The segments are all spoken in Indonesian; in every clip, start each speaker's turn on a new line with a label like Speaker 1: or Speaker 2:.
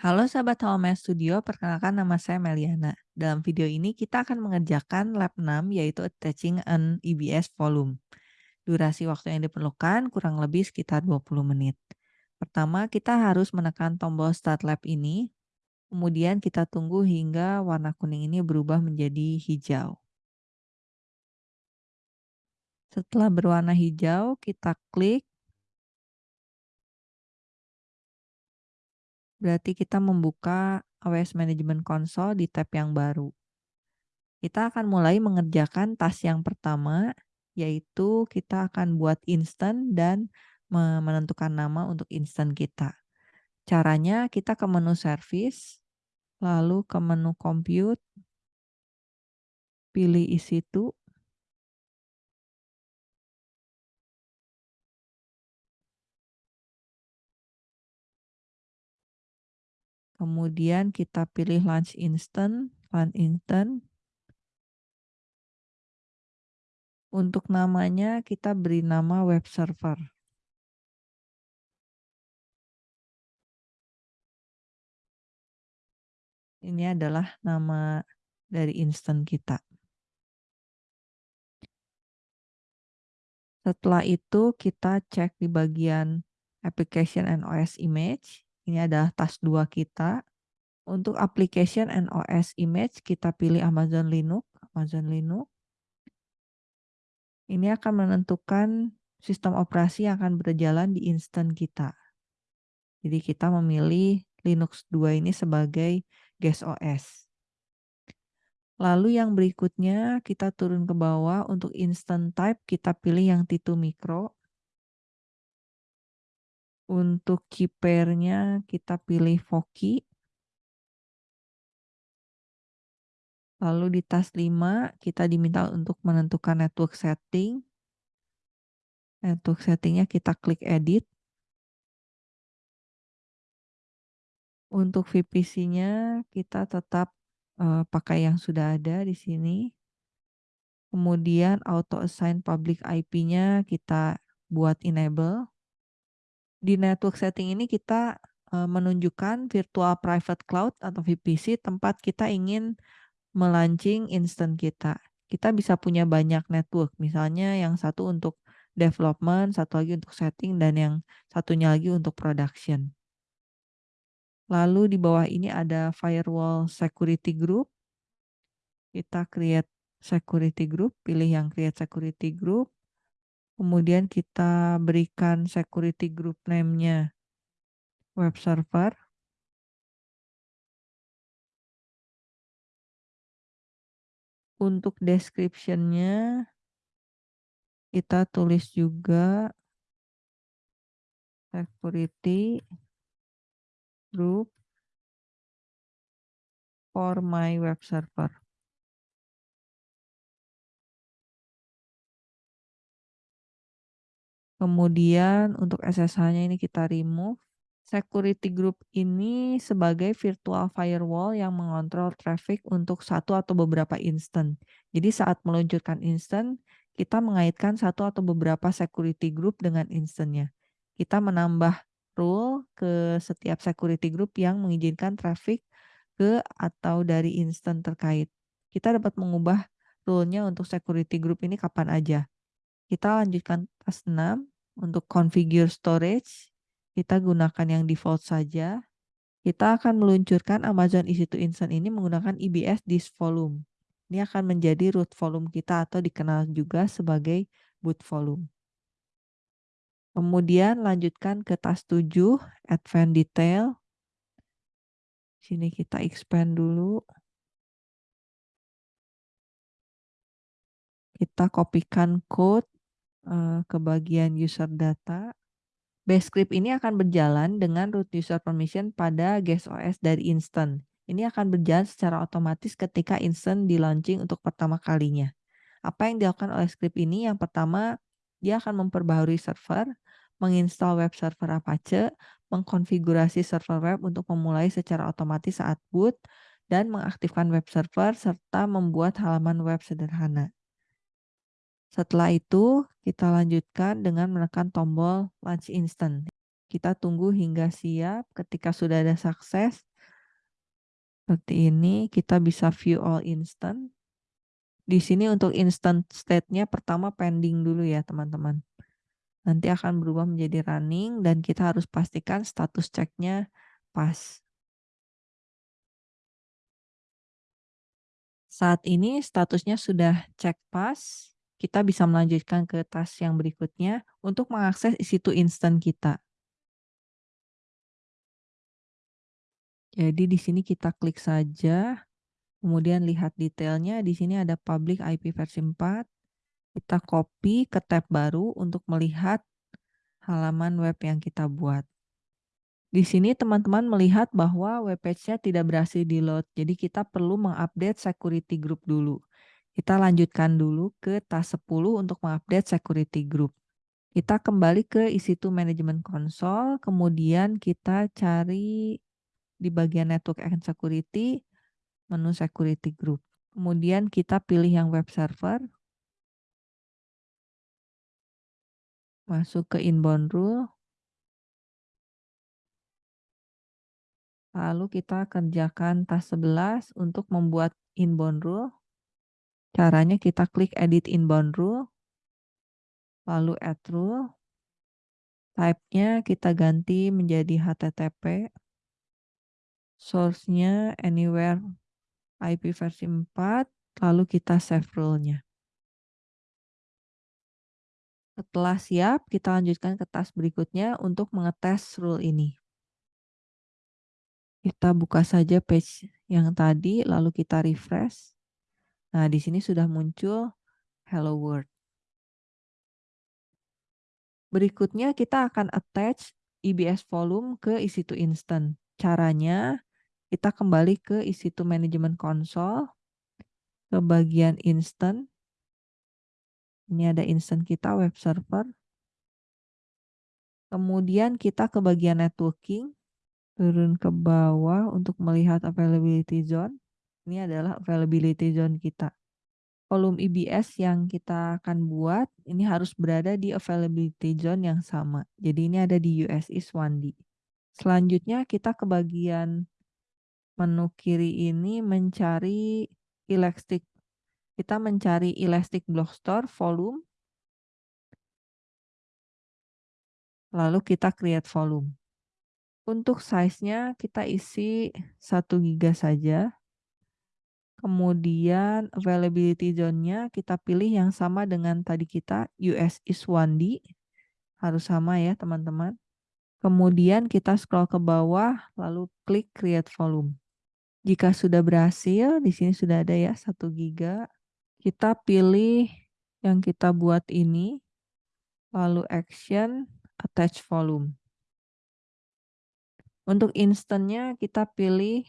Speaker 1: Halo sahabat Home Studio, perkenalkan nama saya Meliana. Dalam video ini kita akan mengerjakan lab 6 yaitu attaching an EBS volume. Durasi waktu yang diperlukan kurang lebih sekitar 20 menit. Pertama kita harus menekan tombol start lab ini, kemudian kita tunggu hingga warna kuning ini berubah menjadi hijau. Setelah berwarna hijau, kita klik Berarti kita membuka AWS Management Console di tab yang baru. Kita akan mulai mengerjakan task yang pertama, yaitu kita akan buat instant dan menentukan nama untuk instant kita. Caranya kita ke menu service, lalu ke menu compute, pilih isi to, Kemudian kita pilih lunch instant, lunch instant. Untuk namanya kita beri nama web server. Ini adalah nama dari instant kita. Setelah itu kita cek di bagian application and OS image. Ini adalah task 2 kita. Untuk application and OS image kita pilih Amazon Linux, Amazon Linux. Ini akan menentukan sistem operasi yang akan berjalan di instant kita. Jadi kita memilih Linux 2 ini sebagai guest OS. Lalu yang berikutnya kita turun ke bawah untuk instant type kita pilih yang T2 micro. Untuk kipernya kita pilih Voki. Lalu di tas 5 kita diminta untuk menentukan network setting. Network settingnya kita klik edit. Untuk VPC-nya kita tetap uh, pakai yang sudah ada di sini. Kemudian auto assign public IP-nya kita buat enable. Di network setting ini kita menunjukkan virtual private cloud atau VPC tempat kita ingin melaunching instant kita. Kita bisa punya banyak network, misalnya yang satu untuk development, satu lagi untuk setting, dan yang satunya lagi untuk production. Lalu di bawah ini ada firewall security group. Kita create security group, pilih yang create security group. Kemudian kita berikan security group name-nya web server. Untuk description-nya kita tulis juga security group for my web server. Kemudian untuk SSH-nya ini kita remove. Security group ini sebagai virtual firewall yang mengontrol traffic untuk satu atau beberapa instant. Jadi saat meluncurkan instant, kita mengaitkan satu atau beberapa security group dengan instantnya. Kita menambah rule ke setiap security group yang mengizinkan traffic ke atau dari instant terkait. Kita dapat mengubah rule-nya untuk security group ini kapan aja. Kita lanjutkan task 6 untuk configure storage. Kita gunakan yang default saja. Kita akan meluncurkan Amazon EC2 Instant ini menggunakan EBS disk volume. Ini akan menjadi root volume kita atau dikenal juga sebagai boot volume. Kemudian lanjutkan ke task 7, advanced detail. Sini kita expand dulu. Kita kopikan code ke bagian user data. Base script ini akan berjalan dengan root user permission pada guest OS dari instant. Ini akan berjalan secara otomatis ketika instant di launching untuk pertama kalinya. Apa yang dilakukan oleh script ini? Yang pertama, dia akan memperbaharui server, menginstal web server Apache, mengkonfigurasi server web untuk memulai secara otomatis saat boot, dan mengaktifkan web server serta membuat halaman web sederhana. Setelah itu, kita lanjutkan dengan menekan tombol launch instant. Kita tunggu hingga siap. Ketika sudah ada sukses, Seperti ini, kita bisa view all instance. Di sini untuk instant state-nya pertama pending dulu ya teman-teman. Nanti akan berubah menjadi running dan kita harus pastikan status ceknya pas. Saat ini statusnya sudah cek pas, kita bisa melanjutkan ke task yang berikutnya untuk mengakses isi instant kita. Jadi di sini kita klik saja, kemudian lihat detailnya. Di sini ada public IP versi 4. Kita copy ke tab baru untuk melihat halaman web yang kita buat. Di sini teman-teman melihat bahwa web page-nya tidak berhasil di-load. Jadi kita perlu mengupdate security group dulu. Kita lanjutkan dulu ke task 10 untuk mengupdate security group. Kita kembali ke EC2 Management Console, kemudian kita cari di bagian network and security, menu security group. Kemudian kita pilih yang web server. Masuk ke inbound rule. Lalu kita kerjakan task 11 untuk membuat inbound rule. Caranya kita klik edit inbound rule. Lalu add rule. Type-nya kita ganti menjadi HTTP source-nya anywhere IP versi 4, lalu kita save rule-nya. Setelah siap, kita lanjutkan ke task berikutnya untuk mengetes rule ini. Kita buka saja page yang tadi, lalu kita refresh. Nah, di sini sudah muncul hello world. Berikutnya kita akan attach EBS volume ke EC2 instant. Caranya, kita kembali ke EC2 Management Console, ke bagian instant. Ini ada instant kita, web server. Kemudian kita ke bagian networking, turun ke bawah untuk melihat availability zone. Ini adalah availability zone kita. Volume EBS yang kita akan buat, ini harus berada di availability zone yang sama. Jadi ini ada di US East 1D. Selanjutnya kita ke bagian menu kiri ini mencari elastic. Kita mencari elastic block store volume. Lalu kita create volume. Untuk size-nya kita isi 1 giga saja. Kemudian availability zone-nya kita pilih yang sama dengan tadi kita US is 1D. Harus sama ya teman-teman. Kemudian kita scroll ke bawah lalu klik create volume. Jika sudah berhasil, di sini sudah ada ya 1 giga. Kita pilih yang kita buat ini, lalu action, attach volume. Untuk instantnya kita pilih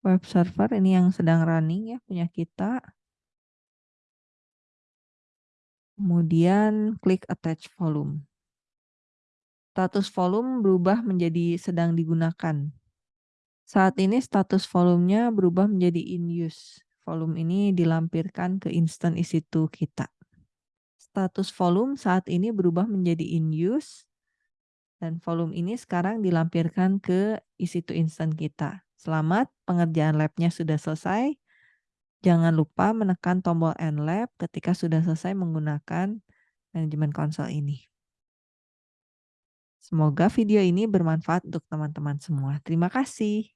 Speaker 1: web server, ini yang sedang running ya punya kita. Kemudian klik attach volume. Status volume berubah menjadi sedang digunakan. Saat ini status volumenya berubah menjadi in use. Volume ini dilampirkan ke instant EC2 kita. Status volume saat ini berubah menjadi in use. Dan volume ini sekarang dilampirkan ke EC2 instant kita. Selamat, pengerjaan labnya sudah selesai. Jangan lupa menekan tombol End Lab ketika sudah selesai menggunakan manajemen konsol ini. Semoga video ini bermanfaat untuk teman-teman semua. Terima kasih.